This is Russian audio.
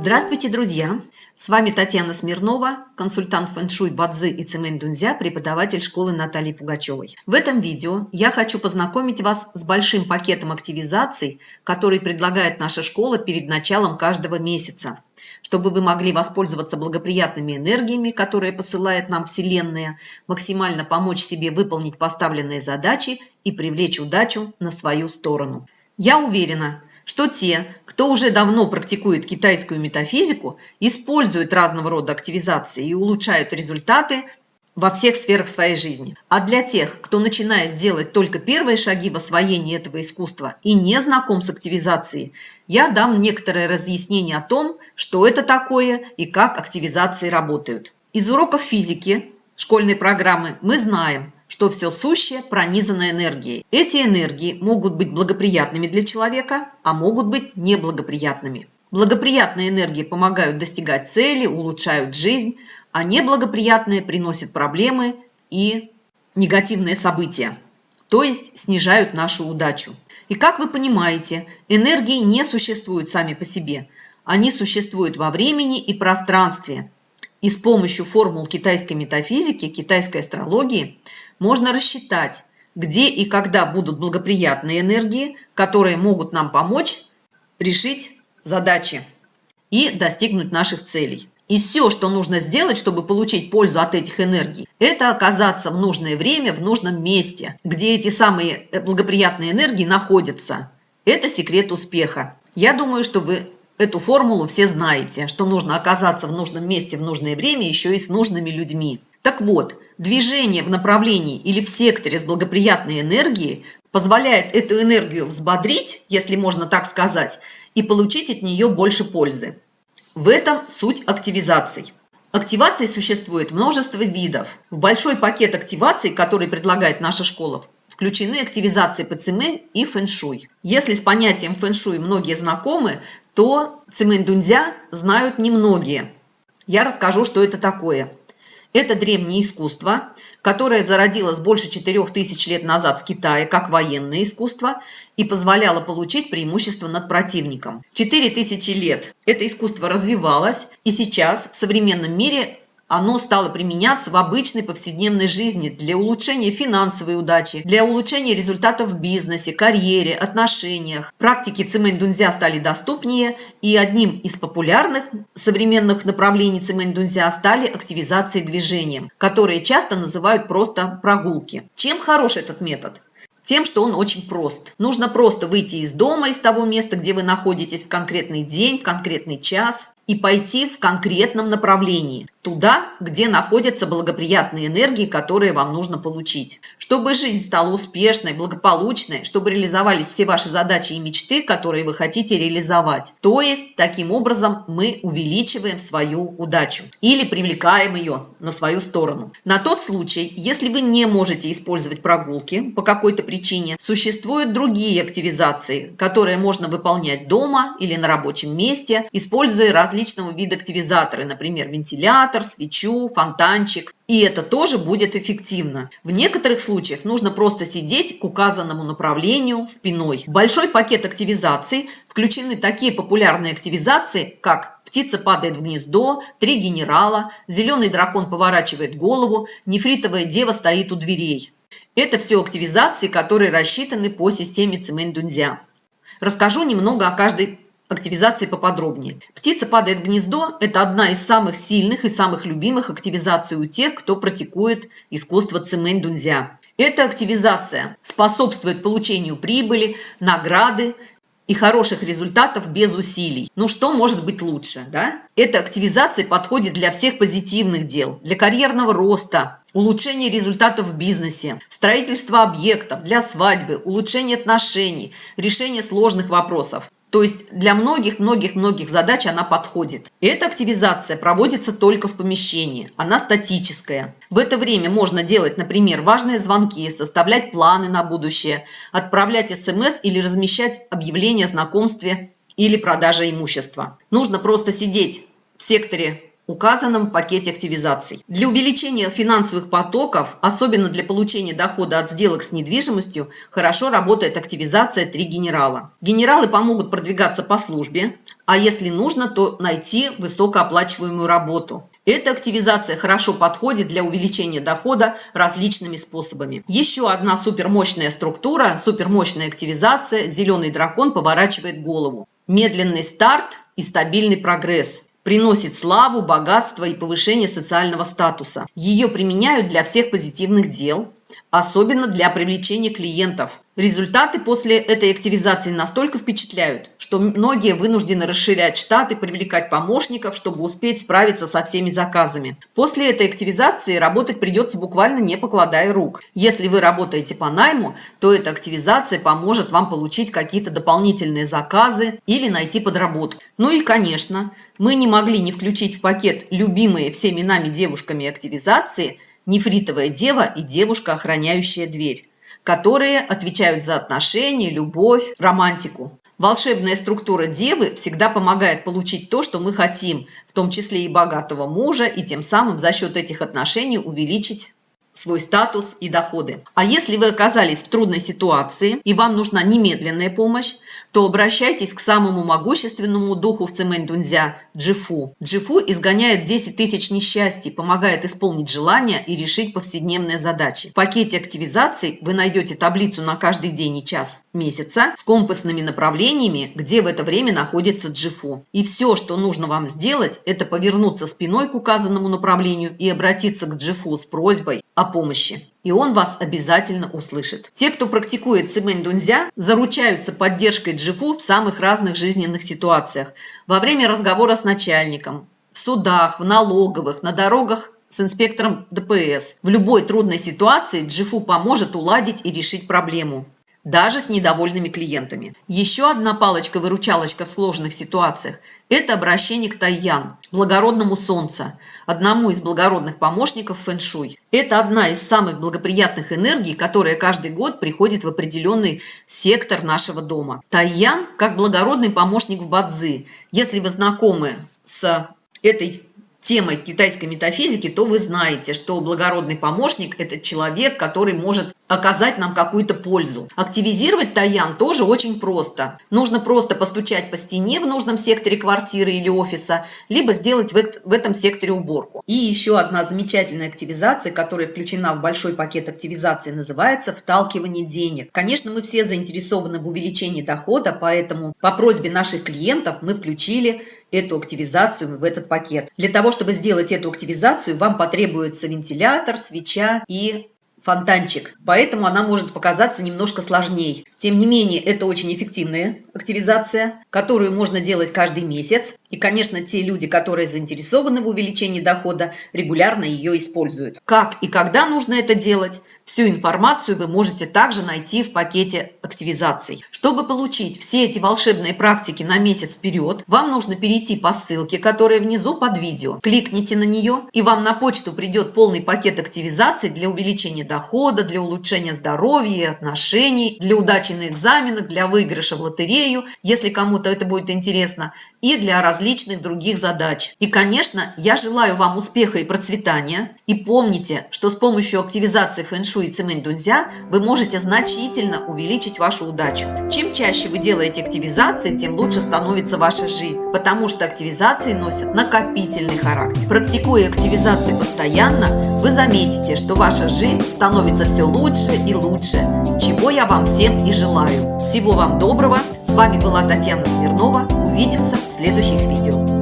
Здравствуйте, друзья! С вами Татьяна Смирнова, консультант фэншуй Бадзы и Цемень Дунзя, преподаватель школы Натальи Пугачевой. В этом видео я хочу познакомить вас с большим пакетом активизаций, который предлагает наша школа перед началом каждого месяца, чтобы вы могли воспользоваться благоприятными энергиями, которые посылает нам Вселенная, максимально помочь себе выполнить поставленные задачи и привлечь удачу на свою сторону. Я уверена, что те, кто уже давно практикует китайскую метафизику, используют разного рода активизации и улучшают результаты во всех сферах своей жизни. А для тех, кто начинает делать только первые шаги в освоении этого искусства и не знаком с активизацией, я дам некоторое разъяснение о том, что это такое и как активизации работают. Из уроков физики школьной программы мы знаем, что все сущее пронизано энергией. Эти энергии могут быть благоприятными для человека, а могут быть неблагоприятными. Благоприятные энергии помогают достигать цели, улучшают жизнь, а неблагоприятные приносят проблемы и негативные события, то есть снижают нашу удачу. И как вы понимаете, энергии не существуют сами по себе. Они существуют во времени и пространстве. И с помощью формул китайской метафизики, китайской астрологии можно рассчитать, где и когда будут благоприятные энергии, которые могут нам помочь решить задачи и достигнуть наших целей. И все, что нужно сделать, чтобы получить пользу от этих энергий, это оказаться в нужное время, в нужном месте, где эти самые благоприятные энергии находятся. Это секрет успеха. Я думаю, что вы эту формулу все знаете, что нужно оказаться в нужном месте в нужное время еще и с нужными людьми. Так вот, движение в направлении или в секторе с благоприятной энергией позволяет эту энергию взбодрить, если можно так сказать, и получить от нее больше пользы. В этом суть активизаций. Активаций существует множество видов. В большой пакет активаций, который предлагает наша школа, включены активизации по цимэнь и фэншуй. Если с понятием фэншуй многие знакомы, то цимэнь дунзя знают немногие. Я расскажу, что это такое. Это древнее искусство, которое зародилось больше 4000 лет назад в Китае как военное искусство и позволяло получить преимущество над противником. 4000 лет это искусство развивалось, и сейчас в современном мире оно стало применяться в обычной повседневной жизни для улучшения финансовой удачи, для улучшения результатов в бизнесе, карьере, отношениях. Практики цимэнь-дунзя стали доступнее, и одним из популярных современных направлений цимэнь-дунзя стали активизации движением, которые часто называют просто прогулки. Чем хорош этот метод? Тем, что он очень прост. Нужно просто выйти из дома, из того места, где вы находитесь в конкретный день, в конкретный час, и пойти в конкретном направлении, туда, где находятся благоприятные энергии, которые вам нужно получить. Чтобы жизнь стала успешной, благополучной, чтобы реализовались все ваши задачи и мечты, которые вы хотите реализовать. То есть, таким образом мы увеличиваем свою удачу или привлекаем ее на свою сторону. На тот случай, если вы не можете использовать прогулки по какой-то причине, существуют другие активизации, которые можно выполнять дома или на рабочем месте, используя различные различного вида активизаторы, например, вентилятор, свечу, фонтанчик. И это тоже будет эффективно. В некоторых случаях нужно просто сидеть к указанному направлению спиной. В большой пакет активизаций включены такие популярные активизации, как птица падает в гнездо, три генерала, зеленый дракон поворачивает голову, нефритовая дева стоит у дверей. Это все активизации, которые рассчитаны по системе Цимэнь-Дунзя. Расскажу немного о каждой активизации поподробнее. Птица падает в гнездо – это одна из самых сильных и самых любимых активизаций у тех, кто практикует искусство цимэнь дунзя. Эта активизация способствует получению прибыли, награды и хороших результатов без усилий. Ну что может быть лучше, да? Эта активизация подходит для всех позитивных дел, для карьерного роста, улучшения результатов в бизнесе, строительства объектов, для свадьбы, улучшения отношений, решения сложных вопросов. То есть для многих-многих-многих задач она подходит. эта активизация проводится только в помещении. Она статическая. В это время можно делать, например, важные звонки, составлять планы на будущее, отправлять смс или размещать объявления о знакомстве или продаже имущества. Нужно просто сидеть в секторе указанном пакете активизаций. Для увеличения финансовых потоков, особенно для получения дохода от сделок с недвижимостью, хорошо работает активизация «Три генерала». Генералы помогут продвигаться по службе, а если нужно, то найти высокооплачиваемую работу. Эта активизация хорошо подходит для увеличения дохода различными способами. Еще одна супермощная структура, супермощная активизация «Зеленый дракон поворачивает голову». Медленный старт и стабильный прогресс приносит славу, богатство и повышение социального статуса. Ее применяют для всех позитивных дел, особенно для привлечения клиентов. Результаты после этой активизации настолько впечатляют, что многие вынуждены расширять штат и привлекать помощников, чтобы успеть справиться со всеми заказами. После этой активизации работать придется буквально не покладая рук. Если вы работаете по найму, то эта активизация поможет вам получить какие-то дополнительные заказы или найти подработку. Ну и, конечно, мы не могли не включить в пакет любимые всеми нами девушками активизации – нефритовая дева и девушка, охраняющая дверь, которые отвечают за отношения, любовь, романтику. Волшебная структура девы всегда помогает получить то, что мы хотим, в том числе и богатого мужа, и тем самым за счет этих отношений увеличить свой статус и доходы. А если вы оказались в трудной ситуации и вам нужна немедленная помощь, то обращайтесь к самому могущественному духу в Цемэнь-Дунзя – Джифу. Джифу изгоняет 10 тысяч несчастий, помогает исполнить желания и решить повседневные задачи. В пакете активизаций вы найдете таблицу на каждый день и час месяца с компасными направлениями, где в это время находится Джифу. И все, что нужно вам сделать, это повернуться спиной к указанному направлению и обратиться к Джифу с просьбой о помощи и он вас обязательно услышит. Те, кто практикует цимэнь дунзя, заручаются поддержкой джифу в самых разных жизненных ситуациях. Во время разговора с начальником, в судах, в налоговых, на дорогах с инспектором ДПС. В любой трудной ситуации джифу поможет уладить и решить проблему даже с недовольными клиентами. Еще одна палочка-выручалочка в сложных ситуациях – это обращение к Тайян, благородному солнца, одному из благородных помощников фэншуй. Это одна из самых благоприятных энергий, которая каждый год приходит в определенный сектор нашего дома. Тайян как благородный помощник в Бадзи. Если вы знакомы с этой темой китайской метафизики, то вы знаете, что благородный помощник – это человек, который может оказать нам какую-то пользу. Активизировать Таян тоже очень просто. Нужно просто постучать по стене в нужном секторе квартиры или офиса, либо сделать в этом секторе уборку. И еще одна замечательная активизация, которая включена в большой пакет активизации, называется «вталкивание денег». Конечно, мы все заинтересованы в увеличении дохода, поэтому по просьбе наших клиентов мы включили эту активизацию в этот пакет. Для того, чтобы сделать эту активизацию, вам потребуется вентилятор, свеча и фонтанчик, поэтому она может показаться немножко сложнее. Тем не менее, это очень эффективная активизация, которую можно делать каждый месяц. И, конечно, те люди, которые заинтересованы в увеличении дохода, регулярно ее используют. Как и когда нужно это делать, Всю информацию вы можете также найти в пакете активизаций. Чтобы получить все эти волшебные практики на месяц вперед, вам нужно перейти по ссылке, которая внизу под видео. Кликните на нее, и вам на почту придет полный пакет активизаций для увеличения дохода, для улучшения здоровья и отношений, для удачи на экзаменах, для выигрыша в лотерею, если кому-то это будет интересно, и для различных других задач. И, конечно, я желаю вам успеха и процветания. И помните, что с помощью активизации фэн-шуй фэншуй и цемень дунзя вы можете значительно увеличить вашу удачу. Чем чаще вы делаете активизации, тем лучше становится ваша жизнь, потому что активизации носят накопительный характер. Практикуя активизации постоянно, вы заметите, что ваша жизнь становится все лучше и лучше, чего я вам всем и желаю. Всего вам доброго! С вами была Татьяна Смирнова. Увидимся в следующих видео.